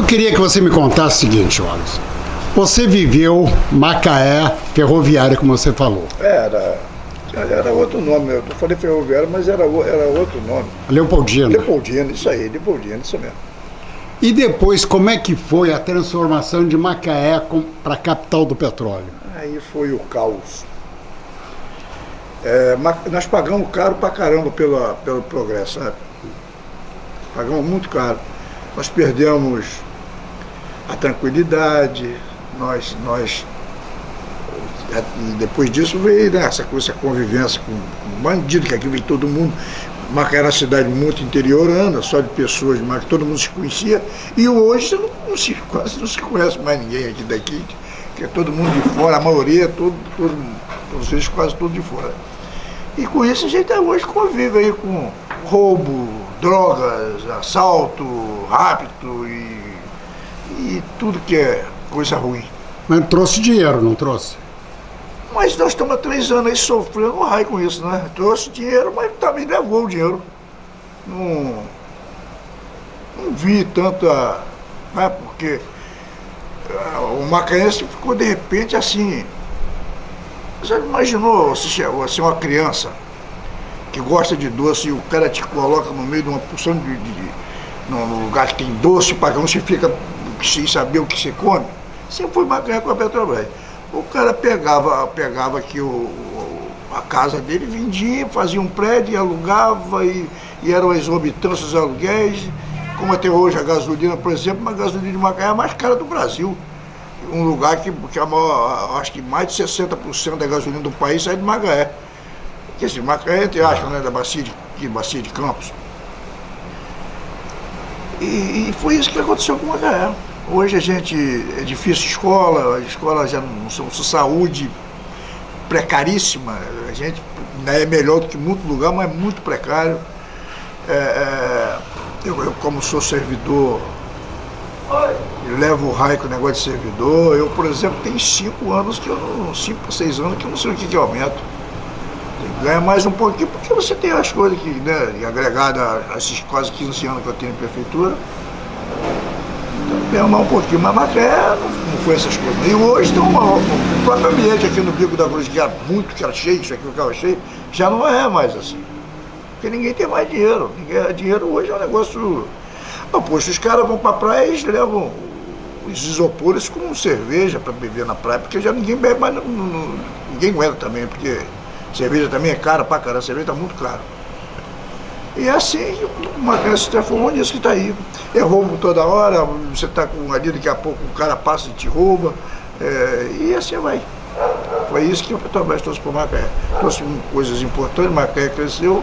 Eu queria que você me contasse o seguinte, Wallace. Você viveu Macaé ferroviária, como você falou. Era, era outro nome. Eu falei ferroviária, mas era, era outro nome. Leopoldina. Leopoldina, isso aí, Leopoldina, isso mesmo. E depois, como é que foi a transformação de Macaé para a capital do petróleo? Aí foi o caos. É, nós pagamos caro pra caramba pelo, pelo progresso, sabe? Pagamos muito caro. Nós perdemos a tranquilidade, nós, nós é, depois disso veio né, essa, essa convivência com, bandido, que aqui vem todo mundo. Macaé era uma cidade muito interiorana, só de pessoas, mas todo mundo se conhecia. E hoje não, se, quase não se conhece mais ninguém aqui daqui, que é todo mundo de fora, a maioria, todo, todo, eles quase todos de fora. E com isso a gente hoje convive aí com roubo, drogas, assalto, rapto e, e tudo que é coisa ruim. Mas trouxe dinheiro, não trouxe? Mas nós estamos há três anos aí sofrendo um raio com isso, né? Trouxe dinheiro, mas também levou o dinheiro. Não, não vi tanta... Né? Porque uh, o macaense ficou de repente assim... Você imaginou se chegou assim, uma criança que gosta de doce e o cara te coloca no meio de uma porção de, de, de num lugar que tem doce, para que você fica sem saber o que você come? Sempre foi maconha com a Petrobras. O cara pegava, pegava aqui o, a casa dele, vendia, fazia um prédio, alugava e, e eram exorbitantes os aluguéis. Como até hoje a gasolina, por exemplo, uma gasolina de Macaé é a mais cara do Brasil. Um lugar que, que a maior, acho que mais de 60% da gasolina do país sai de Macaé. Quer dizer, Macaé, entre aspas, né, da bacia de, de, bacia de Campos. E, e foi isso que aconteceu com Macaé. Hoje a gente, é difícil escola, a escola já não são saúde precaríssima, a gente né, é melhor do que muito lugar, mas é muito precário. É, é, eu, eu, como sou servidor, levo o raio com o negócio de servidor, eu, por exemplo, tenho cinco anos que eu não, cinco, seis anos que eu não sei o que, que aumento. Ganha mais um pouquinho, porque você tem as coisas que, né, agregada a esses quase 15 anos que eu tenho em prefeitura, permar um pouquinho, mas Macaé não, foi essas coisas. E hoje tem uma, o próprio ambiente aqui no Bico da Cruz, que era muito, que era cheio, isso aqui ficava cheio, já não é mais assim. Porque ninguém tem mais dinheiro. Ninguém, dinheiro hoje é um negócio... Não, poxa, os caras vão pra praia e levam os isopores com cerveja para beber na praia, porque já ninguém bebe mais, não, não, ninguém aguenta também, porque cerveja também é cara pra caramba, cerveja tá muito caro. E é assim, uma criança se transformou nisso que está aí. É roubo toda hora, você está com ali, daqui a pouco o cara passa e te rouba. É, e assim vai. Foi isso que o Petrobras trouxe para o Macaé. Trouxe coisas importantes, Macaé cresceu.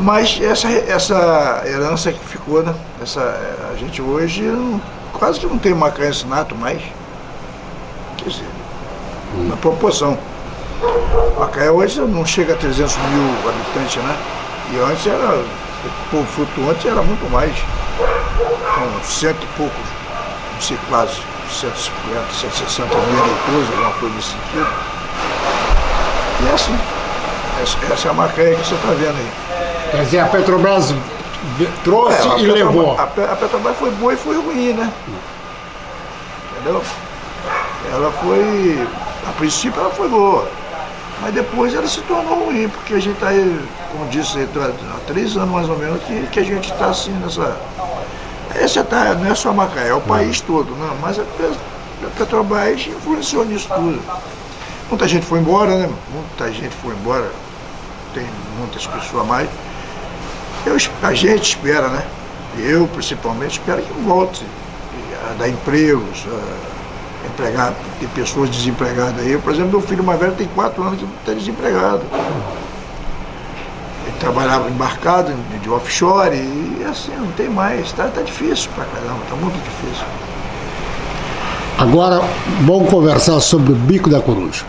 Mas essa, essa herança que ficou, né? Essa, a gente hoje não, quase que não tem macaense nato mais. Quer dizer, na proporção. Macaé hoje não chega a 300 mil habitantes, né? E antes era, o povo flutuante era muito mais. São cento e poucos, não sei quase, 150, 160 mil eleitores, alguma coisa nesse sentido. E é assim. Essa, essa é a Macaé que você está vendo aí. Quer dizer, a Petrobras trouxe é, e Petrobras, levou. A, a Petrobras foi boa e foi ruim, né? Entendeu? Ela foi, a princípio ela foi boa. Mas depois ela se tornou ruim, porque a gente está aí, como disse, há três anos mais ou menos, que, que a gente está assim nessa... Essa tá, não é só Macaé, é o país todo, né? mas a, a Petrobras influenciou nisso tudo. Muita gente foi embora, né? Muita gente foi embora, tem muitas pessoas a mais. Eu, a gente espera, né? Eu, principalmente, espero que volte a dar empregos, a, empregado, tem pessoas desempregadas aí. Por exemplo, meu filho mais velho tem quatro anos que está desempregado. Ele trabalhava embarcado de offshore e assim, não tem mais. Está tá difícil pra caramba, está muito difícil. Agora, vamos conversar sobre o bico da coruja.